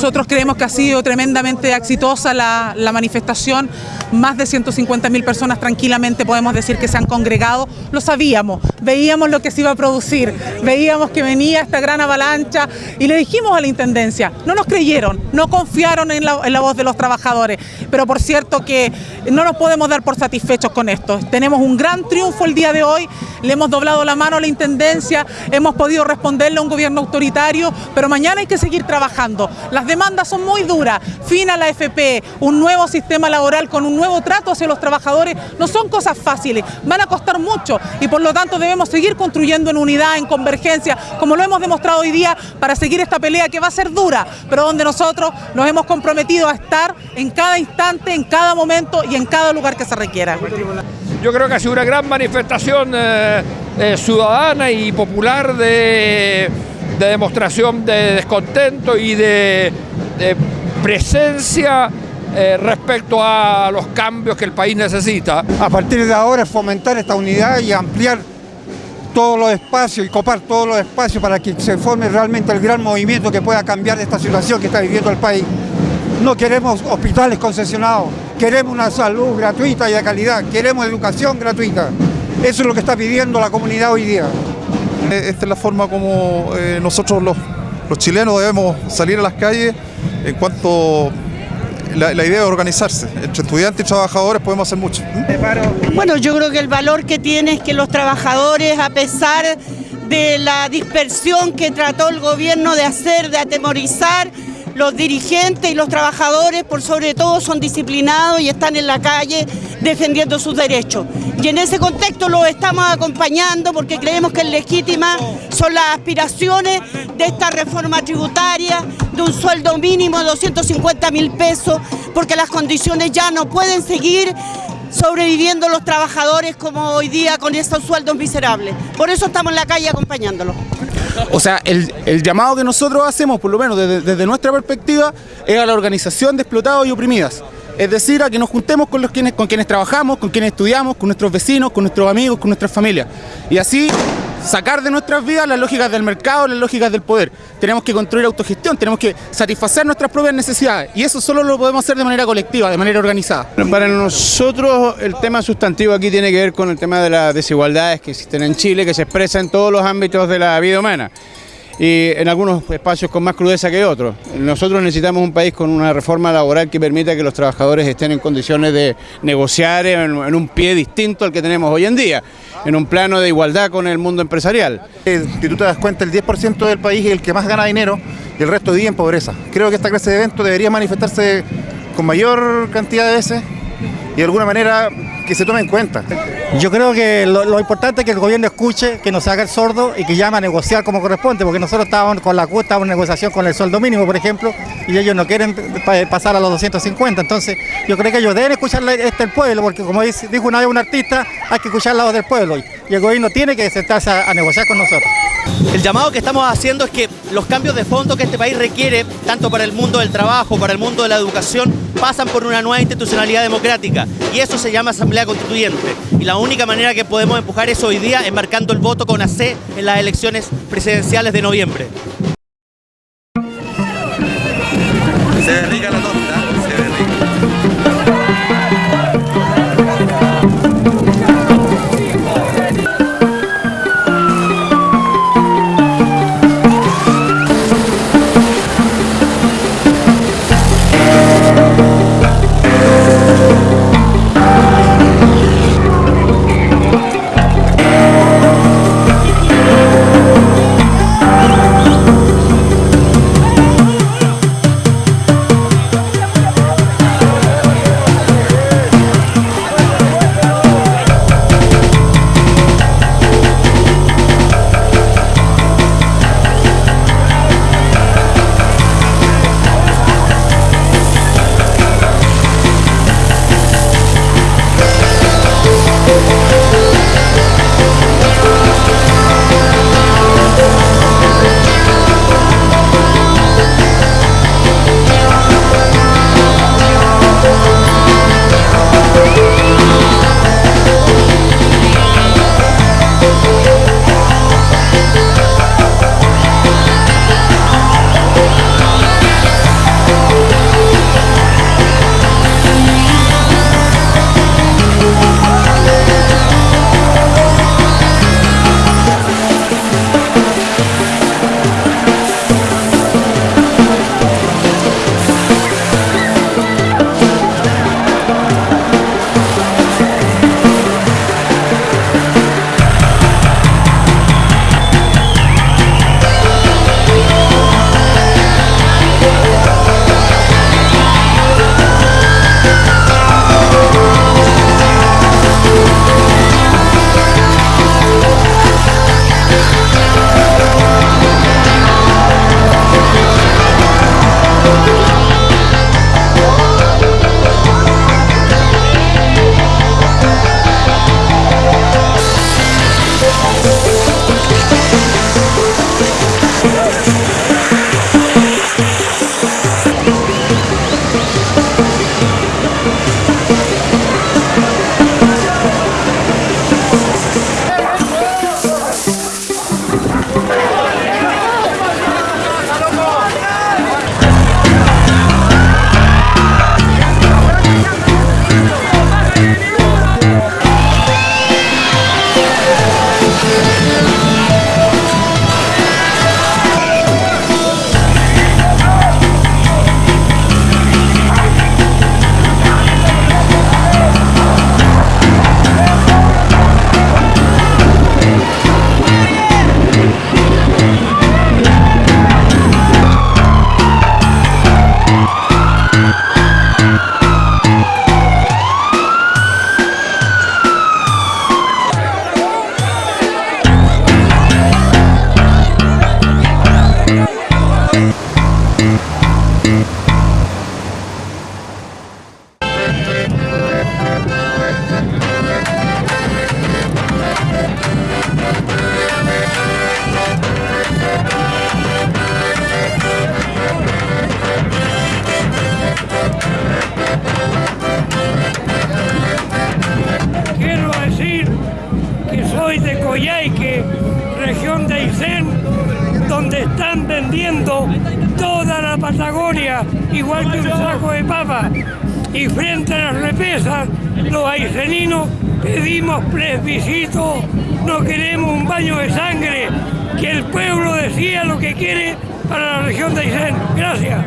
Nosotros creemos que ha sido tremendamente exitosa la, manifestación, más de 150.000 personas tranquilamente podemos decir que se han congregado, lo sabíamos, veíamos lo que se iba a producir, veíamos que venía esta gran avalancha y le dijimos a la Intendencia, no nos creyeron, no confiaron en la, voz de los trabajadores, pero por cierto que no nos podemos dar por satisfechos con esto, tenemos un gran triunfo el día de hoy, le hemos doblado la mano a la Intendencia, hemos podido responderle a un gobierno autoritario, pero mañana hay que seguir trabajando. Demandas son muy duras, fin a la FP, un nuevo sistema laboral con un nuevo trato hacia los trabajadores, no son cosas fáciles, van a costar mucho y por lo tanto debemos seguir construyendo en unidad, en convergencia, como lo hemos demostrado hoy día para seguir esta pelea que va a ser dura, pero donde nosotros nos hemos comprometido a estar en cada instante, en cada momento y en cada lugar que se requiera. Yo creo que ha sido una gran manifestación eh, eh, ciudadana y popular de, de, demostración de descontento y de, presencia eh, respecto a los cambios que el país necesita. A partir de ahora fomentar esta unidad y ampliar todos los espacios y copar todos los espacios para que se forme realmente el gran movimiento que pueda cambiar esta situación que está viviendo el país. No queremos hospitales concesionados, queremos una salud gratuita y de calidad, queremos educación gratuita. Eso es lo que está pidiendo la comunidad hoy día. Esta es la forma como eh, nosotros los, los, chilenos debemos salir a las calles en cuanto la, la, idea de organizarse. Entre estudiantes y trabajadores podemos hacer mucho. Bueno, yo creo que el valor que tiene es que los trabajadores, a pesar de la dispersión que trató el gobierno de hacer, de atemorizar, los dirigentes y los trabajadores, por sobre todo, son disciplinados y están en la calle defendiendo sus derechos. Y en ese contexto los estamos acompañando porque creemos que es legítima son las aspiraciones de esta reforma tributaria, de un sueldo mínimo de 250 mil pesos, porque las condiciones ya no pueden seguir sobreviviendo los trabajadores como hoy día con estos sueldos miserables. Por eso estamos en la calle acompañándolos. O sea, el, el, llamado que nosotros hacemos, por lo menos desde, desde, nuestra perspectiva, es a la organización de explotados y oprimidas. Es decir, a que nos juntemos con, los quienes, con quienes trabajamos, con quienes estudiamos, con nuestros vecinos, con nuestros amigos, con nuestras familias. Y así sacar de nuestras vidas las lógicas del mercado, las lógicas del poder. Tenemos que construir autogestión, tenemos que satisfacer nuestras propias necesidades y eso solo lo podemos hacer de manera colectiva, de manera organizada. Para nosotros el tema sustantivo aquí tiene que ver con el tema de las desigualdades que existen en Chile, que se expresa en todos los ámbitos de la vida humana y en algunos espacios con más crudeza que otros. Nosotros necesitamos un país con una reforma laboral que permita que los trabajadores estén en condiciones de negociar en, un pie distinto al que tenemos hoy en día, en un plano de igualdad con el mundo empresarial. Si tú te das cuenta, el 10% del país es el que más gana dinero y el resto vive en pobreza. Creo que esta clase de evento debería manifestarse con mayor cantidad de veces y de alguna manera que se tome en cuenta. Yo creo que lo, importante es que el gobierno escuche, que nos haga el sordo y que llame a negociar como corresponde, porque nosotros estábamos con la CUT, estábamos en negociación con el sueldo mínimo, por ejemplo, y ellos no quieren pasar a los 250. Entonces, yo creo que ellos deben escuchar este el pueblo, porque como dijo una vez un artista, hay que escuchar la voz del pueblo. Y el gobierno tiene que sentarse a negociar con nosotros. El llamado que estamos haciendo es que los cambios de fondo que este país requiere, tanto para el mundo del trabajo, para el mundo de la educación, pasan por una nueva institucionalidad democrática. Y eso se llama Asamblea Constituyente. Y la única manera que podemos empujar eso hoy día es marcando el voto con AC en las elecciones presidenciales de noviembre. Aysén, donde están vendiendo toda la Patagonia, igual que un saco de papa. Y frente a las represas, los ayseninos pedimos plebiscito, no queremos un baño de sangre, que el pueblo decía lo que quiere para la región de Aysén. Gracias.